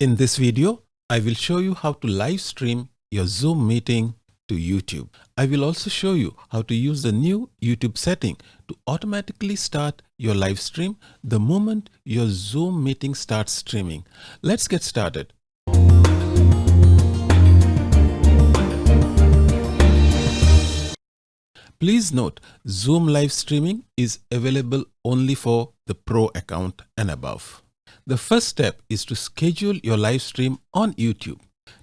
In this video, I will show you how to live stream your Zoom meeting to YouTube. I will also show you how to use the new YouTube setting to automatically start your live stream the moment your Zoom meeting starts streaming. Let's get started. Please note, Zoom live streaming is available only for the Pro account and above. The first step is to schedule your live stream on YouTube.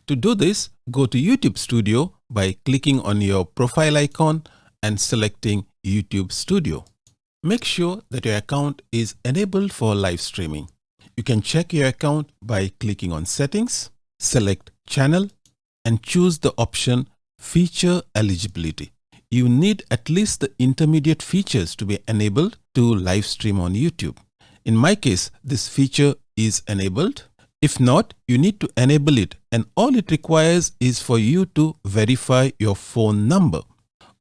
To do this, go to YouTube Studio by clicking on your profile icon and selecting YouTube Studio. Make sure that your account is enabled for live streaming. You can check your account by clicking on Settings, select Channel, and choose the option Feature Eligibility you need at least the intermediate features to be enabled to live stream on YouTube. In my case, this feature is enabled. If not, you need to enable it and all it requires is for you to verify your phone number.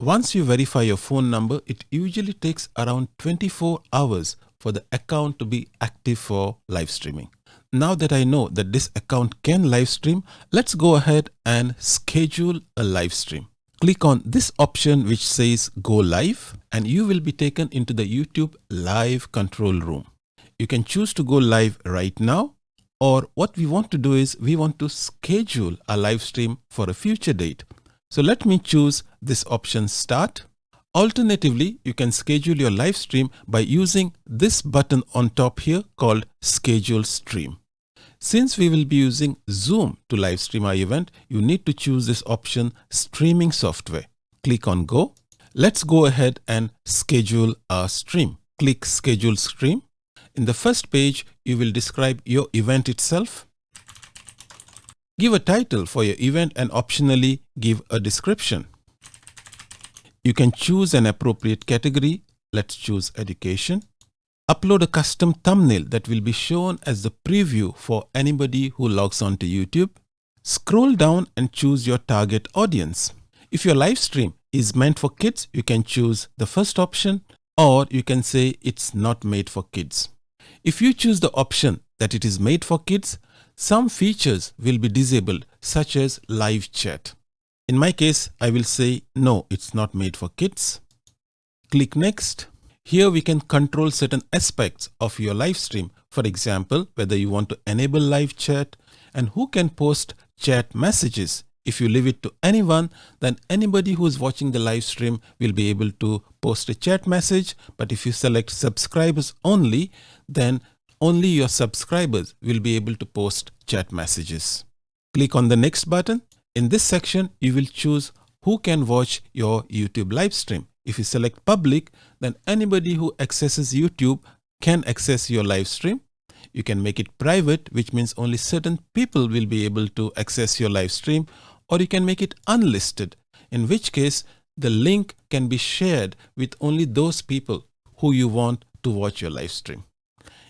Once you verify your phone number, it usually takes around 24 hours for the account to be active for live streaming. Now that I know that this account can live stream, let's go ahead and schedule a live stream click on this option which says go live and you will be taken into the YouTube live control room. You can choose to go live right now or what we want to do is we want to schedule a live stream for a future date. So let me choose this option start. Alternatively, you can schedule your live stream by using this button on top here called schedule stream. Since we will be using Zoom to live stream our event, you need to choose this option streaming software. Click on go. Let's go ahead and schedule our stream. Click schedule stream. In the first page, you will describe your event itself. Give a title for your event and optionally give a description. You can choose an appropriate category. Let's choose education. Upload a custom thumbnail that will be shown as the preview for anybody who logs on to YouTube. Scroll down and choose your target audience. If your live stream is meant for kids, you can choose the first option or you can say it's not made for kids. If you choose the option that it is made for kids, some features will be disabled such as live chat. In my case, I will say no, it's not made for kids. Click next. Here we can control certain aspects of your live stream. For example, whether you want to enable live chat and who can post chat messages. If you leave it to anyone, then anybody who is watching the live stream will be able to post a chat message. But if you select subscribers only, then only your subscribers will be able to post chat messages. Click on the next button. In this section, you will choose who can watch your YouTube live stream. If you select public, then anybody who accesses YouTube can access your live stream. You can make it private, which means only certain people will be able to access your live stream, or you can make it unlisted, in which case the link can be shared with only those people who you want to watch your live stream.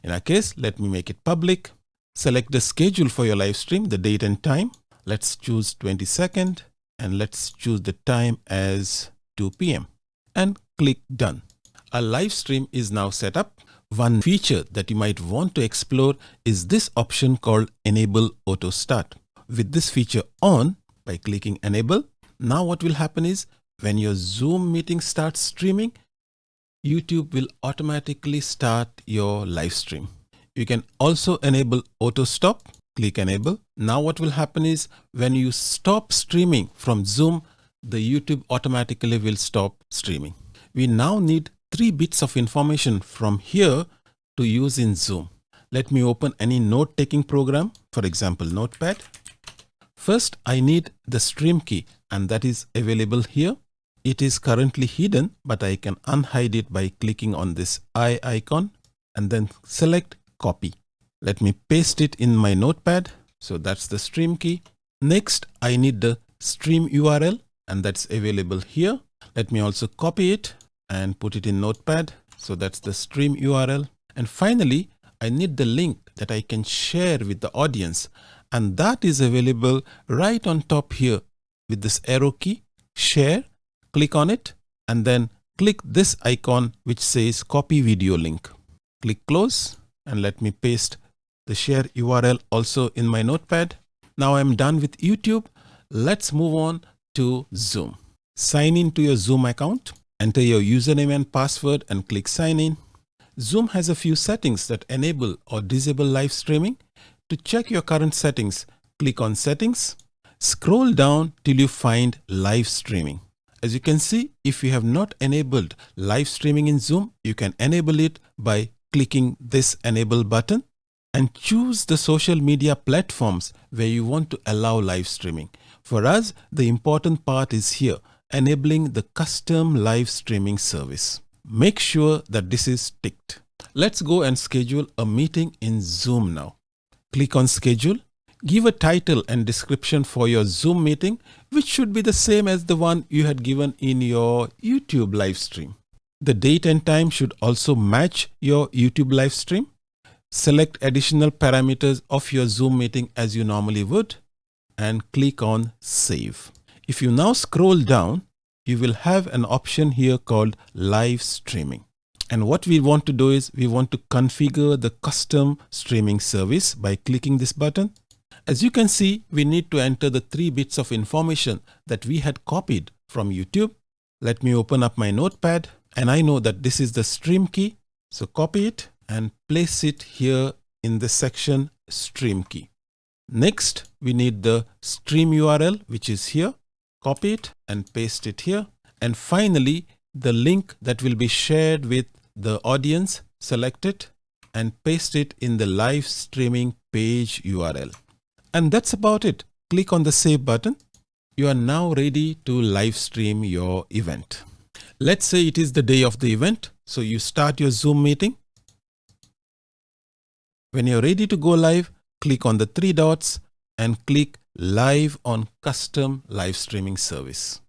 In our case, let me make it public. Select the schedule for your live stream, the date and time. Let's choose 22nd and let's choose the time as 2 p.m and click done. A live stream is now set up. One feature that you might want to explore is this option called enable auto start. With this feature on by clicking enable, now what will happen is when your Zoom meeting starts streaming, YouTube will automatically start your live stream. You can also enable auto stop, click enable. Now what will happen is when you stop streaming from Zoom, the YouTube automatically will stop streaming. We now need three bits of information from here to use in Zoom. Let me open any note taking program, for example, Notepad. First, I need the stream key and that is available here. It is currently hidden, but I can unhide it by clicking on this eye icon and then select copy. Let me paste it in my notepad. So that's the stream key. Next, I need the stream URL and that's available here. Let me also copy it and put it in notepad. So that's the stream URL. And finally, I need the link that I can share with the audience. And that is available right on top here with this arrow key, share, click on it, and then click this icon which says copy video link. Click close and let me paste the share URL also in my notepad. Now I'm done with YouTube. Let's move on to Zoom. Sign in to your Zoom account, enter your username and password and click sign in. Zoom has a few settings that enable or disable live streaming. To check your current settings, click on settings, scroll down till you find live streaming. As you can see, if you have not enabled live streaming in Zoom, you can enable it by clicking this enable button and choose the social media platforms where you want to allow live streaming. For us, the important part is here, enabling the custom live streaming service. Make sure that this is ticked. Let's go and schedule a meeting in Zoom now. Click on schedule. Give a title and description for your Zoom meeting, which should be the same as the one you had given in your YouTube live stream. The date and time should also match your YouTube live stream. Select additional parameters of your Zoom meeting as you normally would and click on save. If you now scroll down, you will have an option here called live streaming. And what we want to do is we want to configure the custom streaming service by clicking this button. As you can see, we need to enter the three bits of information that we had copied from YouTube. Let me open up my notepad and I know that this is the stream key. So copy it and place it here in the section stream key. Next, we need the stream URL, which is here. Copy it and paste it here. And finally, the link that will be shared with the audience, select it and paste it in the live streaming page URL. And that's about it. Click on the save button. You are now ready to live stream your event. Let's say it is the day of the event. So you start your Zoom meeting when you're ready to go live, click on the three dots and click live on custom live streaming service.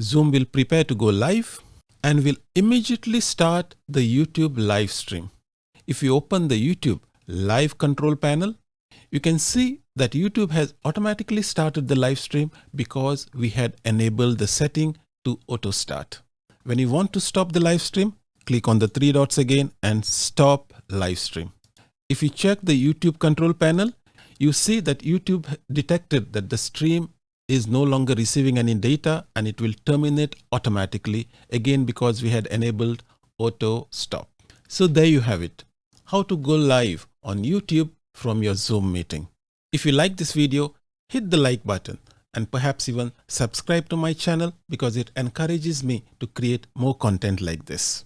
Zoom will prepare to go live and will immediately start the YouTube live stream. If you open the YouTube live control panel, you can see that YouTube has automatically started the live stream because we had enabled the setting to auto start. When you want to stop the live stream, click on the three dots again and stop live stream. If you check the YouTube control panel, you see that YouTube detected that the stream is no longer receiving any data and it will terminate automatically again because we had enabled auto stop. So there you have it, how to go live on YouTube from your Zoom meeting. If you like this video, hit the like button and perhaps even subscribe to my channel because it encourages me to create more content like this.